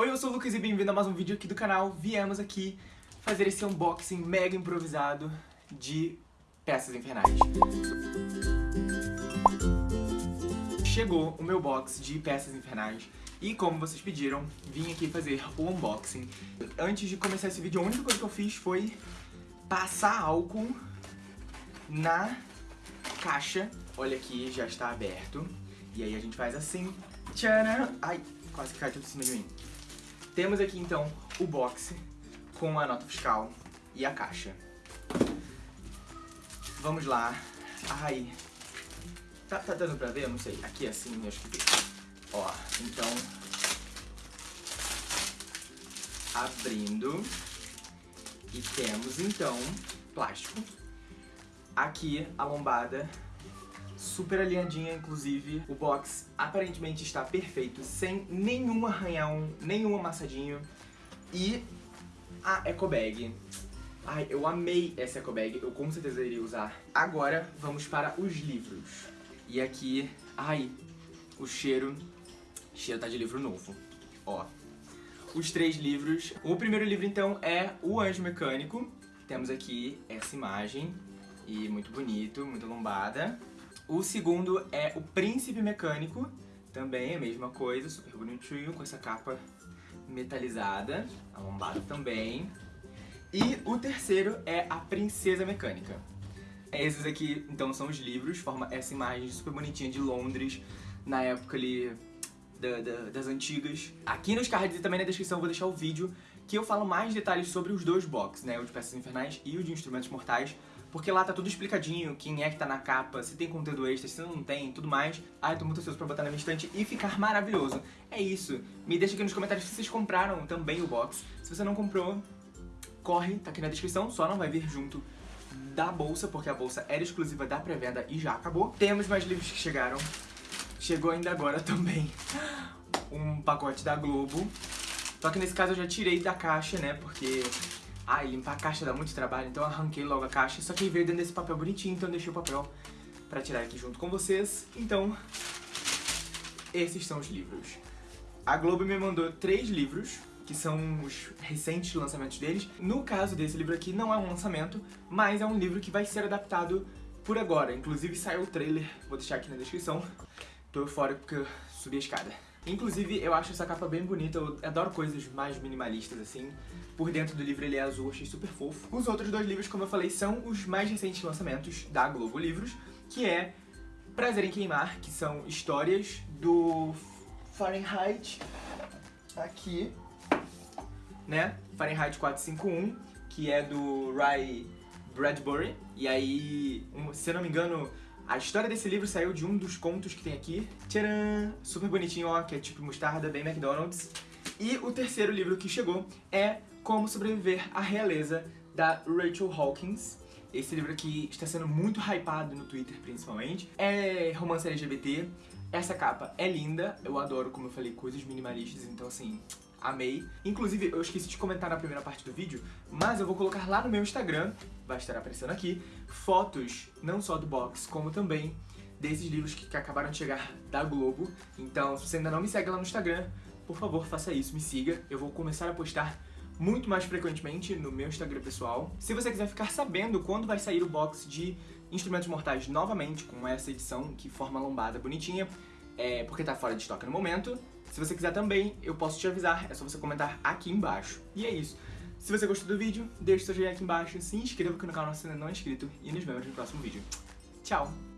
Oi, eu sou o Lucas e bem-vindo a mais um vídeo aqui do canal. Viemos aqui fazer esse unboxing mega improvisado de peças infernais. Chegou o meu box de peças infernais e como vocês pediram, vim aqui fazer o unboxing. Antes de começar esse vídeo, a única coisa que eu fiz foi passar álcool na caixa. Olha aqui, já está aberto. E aí a gente faz assim. Tcharam! Ai, quase que cai tudo em cima de mim. Temos aqui então o box com a nota fiscal e a caixa. Vamos lá. Ai. Tá, tá dando pra ver? Não sei. Aqui assim, acho que. Ó, então. Abrindo. E temos então plástico. Aqui a lombada super alinhadinha, inclusive. O box aparentemente está perfeito, sem nenhum arranhão, nenhum amassadinho. E a eco bag. Ai, eu amei essa eco bag, eu com certeza iria usar. Agora, vamos para os livros. E aqui, ai, o cheiro, o cheiro tá de livro novo. Ó, os três livros. O primeiro livro, então, é O Anjo Mecânico. Temos aqui essa imagem, e muito bonito, muito lombada. O segundo é o Príncipe Mecânico, também é a mesma coisa, super bonitinho, com essa capa metalizada, a lombada também. E o terceiro é a Princesa Mecânica. Esses aqui, então, são os livros, forma essa imagem super bonitinha de Londres, na época ali da, da, das antigas. Aqui nos cards e também na descrição eu vou deixar o vídeo que eu falo mais detalhes sobre os dois boxes, né, o de Peças Infernais e o de Instrumentos Mortais, porque lá tá tudo explicadinho, quem é que tá na capa, se tem conteúdo extra, se não tem, tudo mais. Ai, tô muito ansioso pra botar na minha estante e ficar maravilhoso. É isso. Me deixa aqui nos comentários se vocês compraram também o box. Se você não comprou, corre, tá aqui na descrição, só não vai vir junto da bolsa, porque a bolsa era exclusiva da pré-venda e já acabou. Temos mais livros que chegaram. Chegou ainda agora também um pacote da Globo. Só que nesse caso eu já tirei da caixa, né, porque Ai, limpar a caixa dá muito trabalho, então eu arranquei logo a caixa. Só que veio dentro desse papel bonitinho, então eu deixei o papel pra tirar aqui junto com vocês. Então, esses são os livros. A Globo me mandou três livros, que são os recentes lançamentos deles. No caso desse livro aqui, não é um lançamento, mas é um livro que vai ser adaptado por agora. Inclusive saiu o trailer, vou deixar aqui na descrição. Tô fora porque eu subi a escada. Inclusive, eu acho essa capa bem bonita, eu adoro coisas mais minimalistas, assim. Por dentro do livro ele é azul, achei super fofo. Os outros dois livros, como eu falei, são os mais recentes lançamentos da Globo Livros, que é Prazer em Queimar, que são histórias do Fahrenheit, aqui, né? Fahrenheit 451, que é do Ray Bradbury. E aí, se eu não me engano, a história desse livro saiu de um dos contos que tem aqui. Tcharam! Super bonitinho, ó, que é tipo mostarda, bem McDonald's. E o terceiro livro que chegou é Como Sobreviver à Realeza, da Rachel Hawkins. Esse livro aqui está sendo muito hypado no Twitter, principalmente. É romance LGBT. Essa capa é linda. Eu adoro, como eu falei, coisas minimalistas. Então, assim, amei. Inclusive, eu esqueci de comentar na primeira parte do vídeo, mas eu vou colocar lá no meu Instagram, vai estar aparecendo aqui, fotos não só do box, como também desses livros que, que acabaram de chegar da Globo. Então, se você ainda não me segue lá no Instagram, por favor, faça isso, me siga. Eu vou começar a postar muito mais frequentemente no meu Instagram pessoal. Se você quiser ficar sabendo quando vai sair o box de Instrumentos Mortais novamente, com essa edição que forma lombada bonitinha, é porque tá fora de estoque no momento, se você quiser também, eu posso te avisar, é só você comentar aqui embaixo. E é isso. Se você gostou do vídeo, deixe seu joinha aqui embaixo, se inscreva aqui no canal se ainda não é inscrito e nos vemos no próximo vídeo. Tchau!